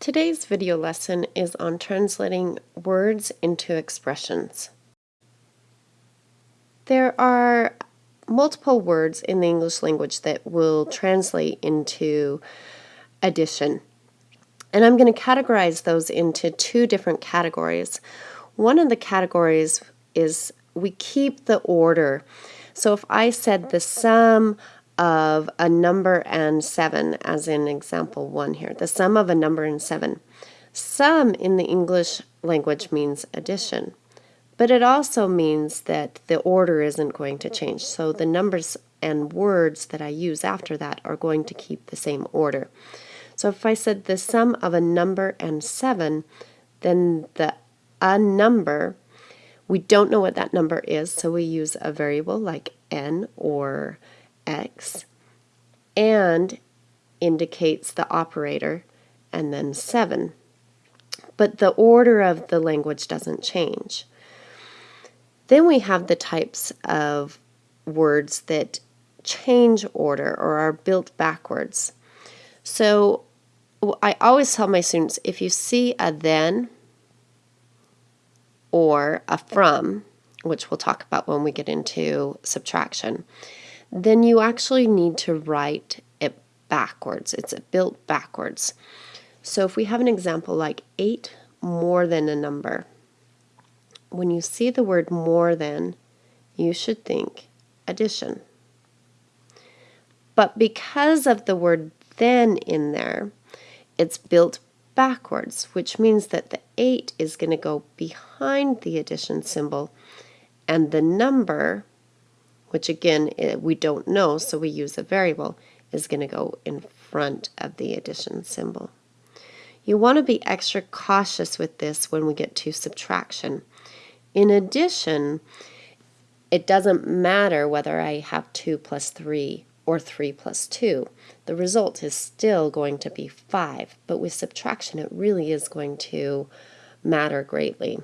Today's video lesson is on translating words into expressions. There are multiple words in the English language that will translate into addition. And I'm going to categorize those into two different categories. One of the categories is we keep the order. So if I said the sum of a number and 7, as in example 1 here, the sum of a number and 7. Sum in the English language means addition, but it also means that the order isn't going to change. So the numbers and words that I use after that are going to keep the same order. So if I said the sum of a number and 7, then the a number, we don't know what that number is, so we use a variable like n or x and indicates the operator and then 7. But the order of the language doesn't change. Then we have the types of words that change order or are built backwards. So I always tell my students if you see a then or a from, which we'll talk about when we get into subtraction, then you actually need to write it backwards. It's built backwards. So if we have an example like 8 more than a number, when you see the word more than, you should think addition. But because of the word then in there, it's built backwards, which means that the 8 is going to go behind the addition symbol and the number which again eh, we don't know, so we use a variable, is going to go in front of the addition symbol. You want to be extra cautious with this when we get to subtraction. In addition, it doesn't matter whether I have 2 plus 3 or 3 plus 2. The result is still going to be 5, but with subtraction it really is going to matter greatly.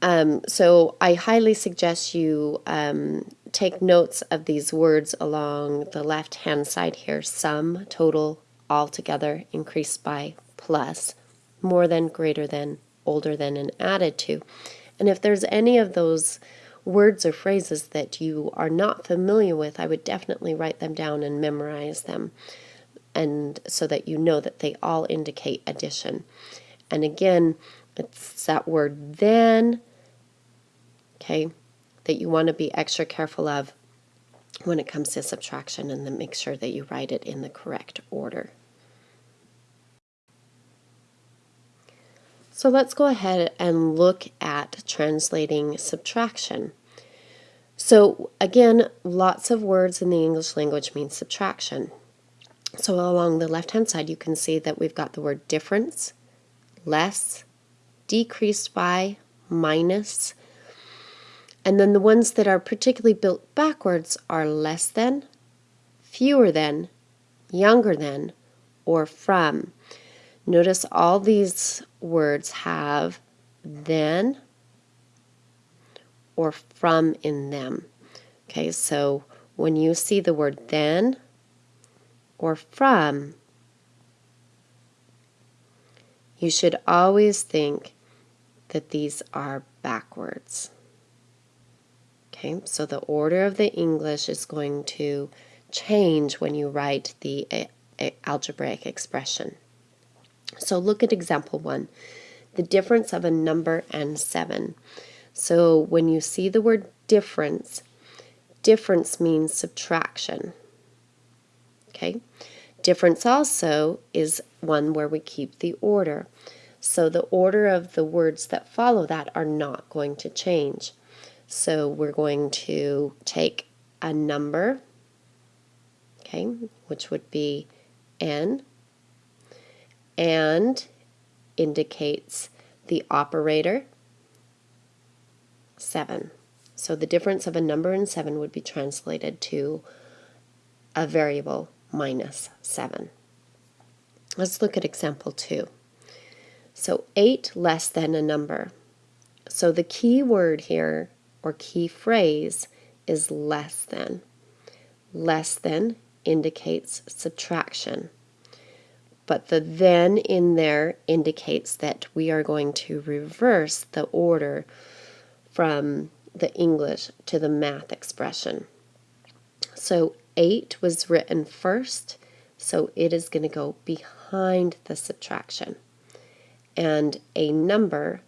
Um, so I highly suggest you um, take notes of these words along the left hand side here. Sum, total, altogether, increased by, plus, more than, greater than, older than, and added to. And if there's any of those words or phrases that you are not familiar with, I would definitely write them down and memorize them and so that you know that they all indicate addition. And again, it's that word then okay, that you want to be extra careful of when it comes to subtraction and then make sure that you write it in the correct order. So let's go ahead and look at translating subtraction. So again, lots of words in the English language mean subtraction. So along the left-hand side, you can see that we've got the word difference, less, decreased by, minus, and then the ones that are particularly built backwards are less than, fewer than, younger than, or from. Notice all these words have then or from in them. Okay, so when you see the word then or from, you should always think that these are backwards. Okay, so the order of the English is going to change when you write the eh, eh, algebraic expression. So look at example one, the difference of a number and seven. So when you see the word difference, difference means subtraction. Okay, difference also is one where we keep the order. So the order of the words that follow that are not going to change. So we're going to take a number, okay, which would be n, and indicates the operator 7. So the difference of a number and 7 would be translated to a variable minus 7. Let's look at example 2. So 8 less than a number. So the key word here or key phrase is less than. Less than indicates subtraction. but the then in there indicates that we are going to reverse the order from the English to the math expression. So 8 was written first, so it is going to go behind the subtraction. And a number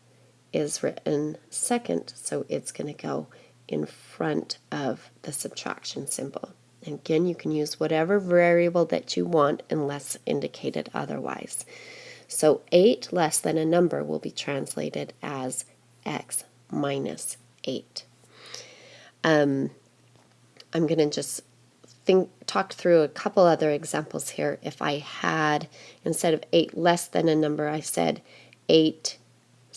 is written second, so it's going to go in front of the subtraction symbol. Again, you can use whatever variable that you want unless indicated otherwise. So 8 less than a number will be translated as x minus 8. Um, I'm going to just think, talk through a couple other examples here. If I had, instead of 8 less than a number, I said 8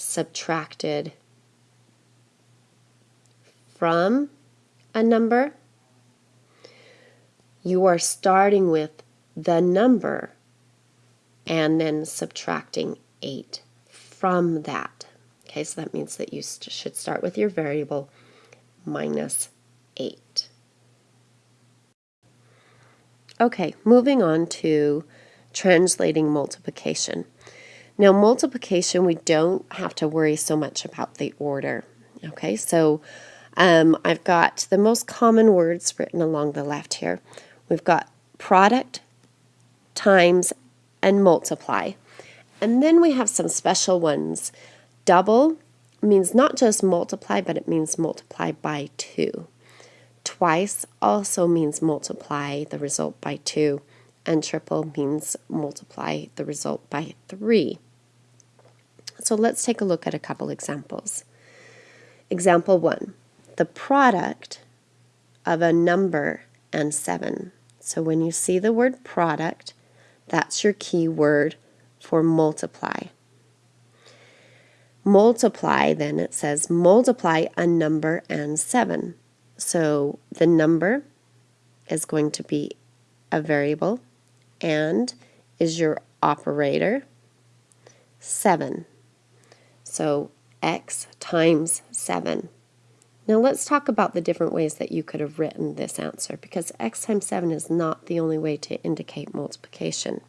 subtracted from a number, you are starting with the number and then subtracting 8 from that. Okay, so that means that you should start with your variable minus 8. Okay, moving on to translating multiplication. Now, multiplication, we don't have to worry so much about the order. Okay, so um, I've got the most common words written along the left here. We've got product, times, and multiply. And then we have some special ones. Double means not just multiply, but it means multiply by 2. Twice also means multiply the result by 2. And triple means multiply the result by 3. So let's take a look at a couple examples. Example 1. The product of a number and 7 so when you see the word product, that's your key word for multiply. Multiply, then it says multiply a number and 7. So the number is going to be a variable and is your operator 7. So x times 7. Now let's talk about the different ways that you could have written this answer because x times 7 is not the only way to indicate multiplication.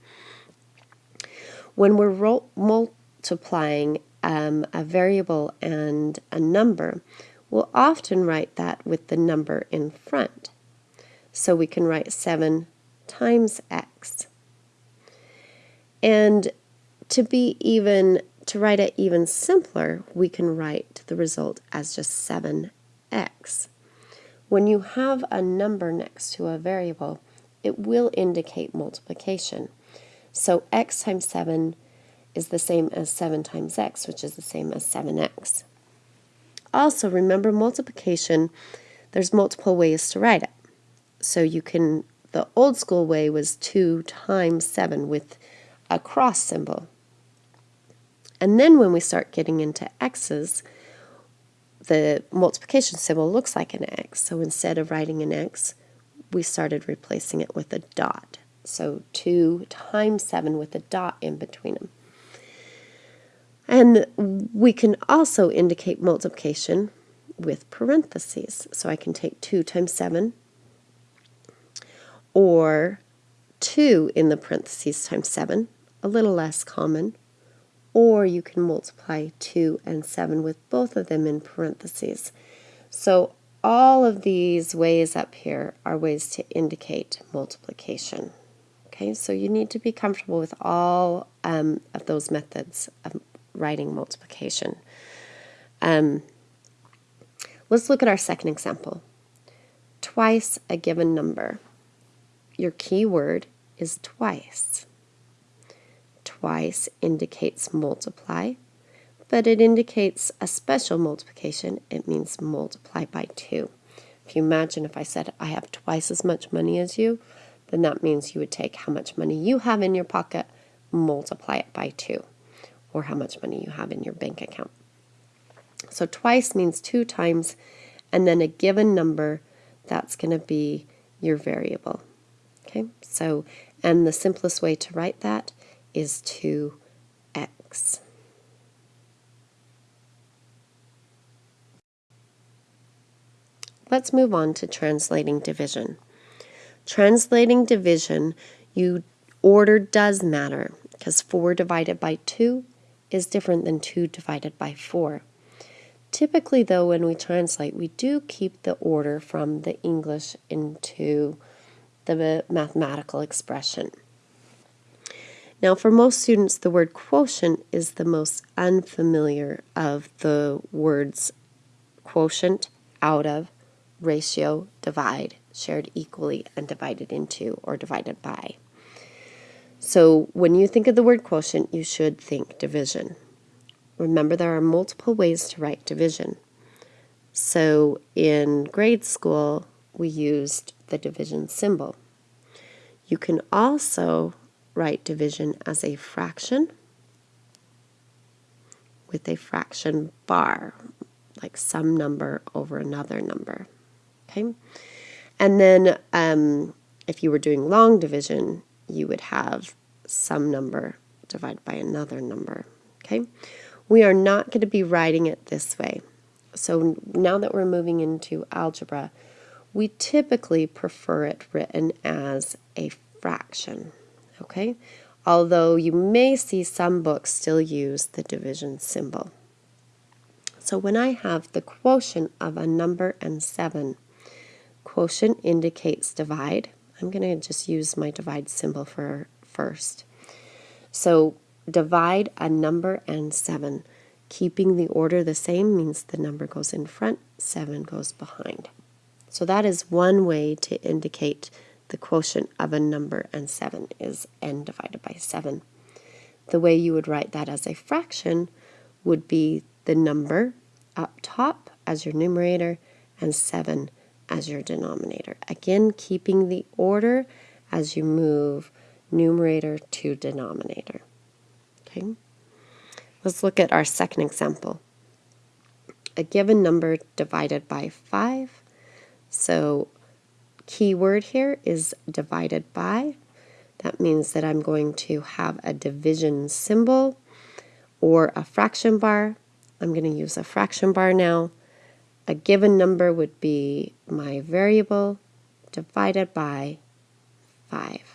When we're multiplying um, a variable and a number, we'll often write that with the number in front. So we can write 7 times x. And to be even to write it even simpler, we can write the result as just 7 x. When you have a number next to a variable, it will indicate multiplication. So x times 7 is the same as 7 times x, which is the same as 7x. Also, remember multiplication, there's multiple ways to write it. So you can, the old school way was 2 times 7 with a cross symbol. And then when we start getting into x's, the multiplication symbol looks like an X. So instead of writing an X, we started replacing it with a dot. So 2 times 7 with a dot in between them. And we can also indicate multiplication with parentheses. So I can take 2 times 7 or 2 in the parentheses times 7, a little less common, or you can multiply 2 and 7 with both of them in parentheses. So all of these ways up here are ways to indicate multiplication. Okay, so you need to be comfortable with all um, of those methods of writing multiplication. Um, let's look at our second example. Twice a given number. Your key word is twice twice indicates multiply, but it indicates a special multiplication. It means multiply by 2. If you imagine if I said I have twice as much money as you, then that means you would take how much money you have in your pocket, multiply it by 2, or how much money you have in your bank account. So twice means two times, and then a given number, that's going to be your variable. Okay, so, and the simplest way to write that is 2x. Let's move on to translating division. Translating division, you order does matter. because 4 divided by 2 is different than 2 divided by 4. Typically, though, when we translate, we do keep the order from the English into the mathematical expression. Now, for most students, the word quotient is the most unfamiliar of the words quotient, out of, ratio, divide, shared equally, and divided into or divided by. So when you think of the word quotient, you should think division. Remember, there are multiple ways to write division. So in grade school, we used the division symbol. You can also write division as a fraction with a fraction bar, like some number over another number. Okay, and then um, if you were doing long division, you would have some number divided by another number. Okay, we are not going to be writing it this way. So now that we're moving into algebra, we typically prefer it written as a fraction. Okay, although you may see some books still use the division symbol. So when I have the quotient of a number and 7, quotient indicates divide. I'm going to just use my divide symbol for first. So divide a number and 7. Keeping the order the same means the number goes in front, 7 goes behind. So that is one way to indicate the quotient of a number and 7 is n divided by 7. The way you would write that as a fraction would be the number up top as your numerator and 7 as your denominator. Again, keeping the order as you move numerator to denominator. Okay. Let's look at our second example. A given number divided by 5. So key word here is divided by. That means that I'm going to have a division symbol or a fraction bar I'm going to use a fraction bar now. A given number would be my variable divided by 5.